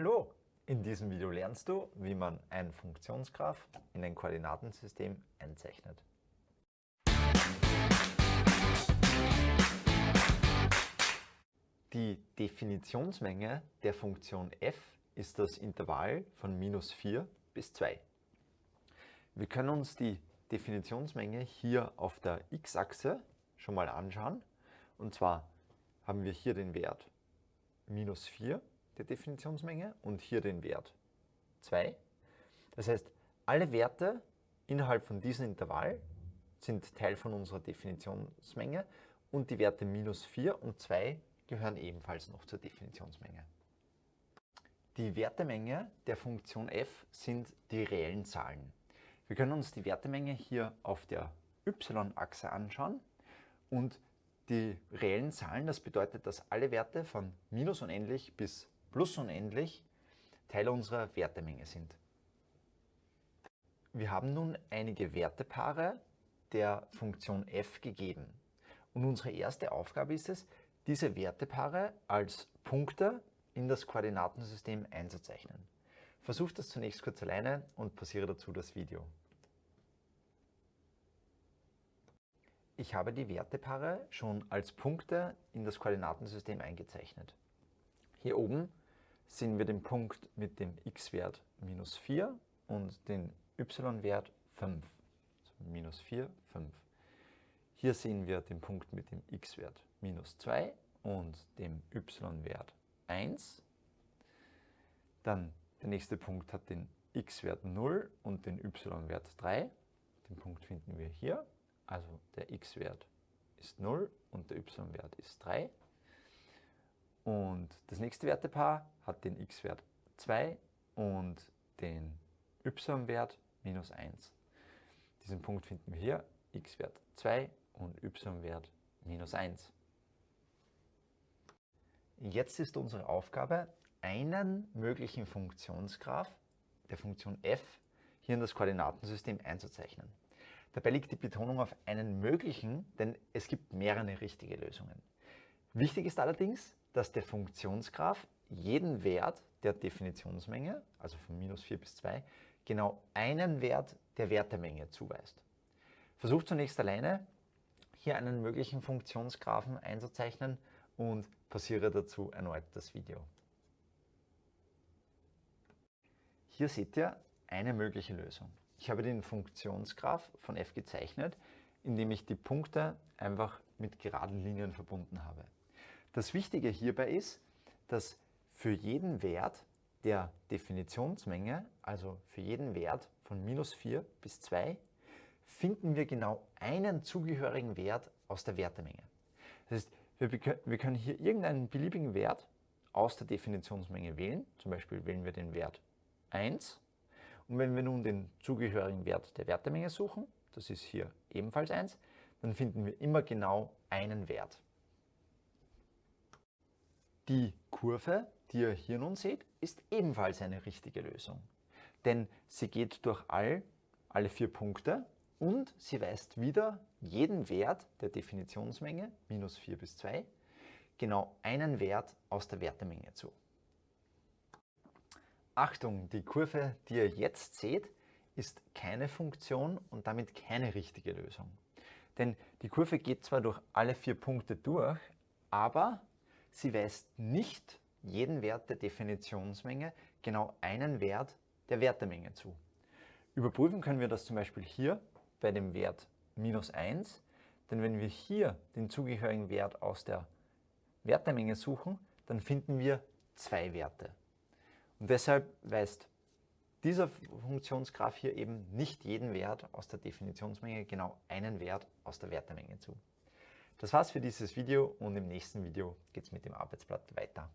Hallo! In diesem Video lernst du, wie man ein Funktionsgraph in ein Koordinatensystem einzeichnet. Die Definitionsmenge der Funktion f ist das Intervall von minus 4 bis 2. Wir können uns die Definitionsmenge hier auf der x-Achse schon mal anschauen. Und zwar haben wir hier den Wert minus 4 der Definitionsmenge und hier den Wert 2. Das heißt, alle Werte innerhalb von diesem Intervall sind Teil von unserer Definitionsmenge und die Werte minus 4 und 2 gehören ebenfalls noch zur Definitionsmenge. Die Wertemenge der Funktion f sind die reellen Zahlen. Wir können uns die Wertemenge hier auf der y-Achse anschauen und die reellen Zahlen, das bedeutet, dass alle Werte von minus unendlich bis plus unendlich Teil unserer Wertemenge sind. Wir haben nun einige Wertepaare der Funktion f gegeben. Und unsere erste Aufgabe ist es, diese Wertepaare als Punkte in das Koordinatensystem einzuzeichnen. Versuch das zunächst kurz alleine und pausiere dazu das Video. Ich habe die Wertepaare schon als Punkte in das Koordinatensystem eingezeichnet. Hier oben sehen wir den Punkt mit dem x-Wert minus 4 und den y-Wert 5. Also minus 4, 5. Hier sehen wir den Punkt mit dem x-Wert minus 2 und dem y-Wert 1. Dann der nächste Punkt hat den x-Wert 0 und den y-Wert 3. Den Punkt finden wir hier. Also der x-Wert ist 0 und der y-Wert ist 3. Und das nächste Wertepaar hat den x-Wert 2 und den y-Wert minus 1. Diesen Punkt finden wir hier, x-Wert 2 und y-Wert minus 1. Jetzt ist unsere Aufgabe, einen möglichen Funktionsgraph der Funktion f hier in das Koordinatensystem einzuzeichnen. Dabei liegt die Betonung auf einen möglichen, denn es gibt mehrere richtige Lösungen. Wichtig ist allerdings, dass der Funktionsgraph jeden Wert der Definitionsmenge, also von minus 4 bis 2, genau einen Wert der Wertemenge zuweist. Versucht zunächst alleine, hier einen möglichen Funktionsgraphen einzuzeichnen und pausiere dazu erneut das Video. Hier seht ihr eine mögliche Lösung. Ich habe den Funktionsgraph von f gezeichnet, indem ich die Punkte einfach mit geraden Linien verbunden habe. Das Wichtige hierbei ist, dass für jeden Wert der Definitionsmenge, also für jeden Wert von minus 4 bis 2, finden wir genau einen zugehörigen Wert aus der Wertemenge. Das heißt, wir, können hier irgendeinen beliebigen Wert aus der Definitionsmenge wählen. Zum Beispiel wählen wir den Wert 1 und wenn wir nun den zugehörigen Wert der Wertemenge suchen, das ist hier ebenfalls 1, dann finden wir immer genau einen Wert. Die Kurve, die ihr hier nun seht, ist ebenfalls eine richtige Lösung. Denn sie geht durch all, alle vier Punkte und sie weist wieder jeden Wert der Definitionsmenge, minus 4 bis 2, genau einen Wert aus der Wertemenge zu. Achtung, die Kurve, die ihr jetzt seht, ist keine Funktion und damit keine richtige Lösung. Denn die Kurve geht zwar durch alle vier Punkte durch, aber sie weist nicht jeden Wert der Definitionsmenge genau einen Wert der Wertemenge zu. Überprüfen können wir das zum Beispiel hier bei dem Wert minus 1, denn wenn wir hier den zugehörigen Wert aus der Wertemenge suchen, dann finden wir zwei Werte. Und deshalb weist dieser Funktionsgraph hier eben nicht jeden Wert aus der Definitionsmenge, genau einen Wert aus der Wertemenge zu. Das war's für dieses Video und im nächsten Video geht es mit dem Arbeitsblatt weiter.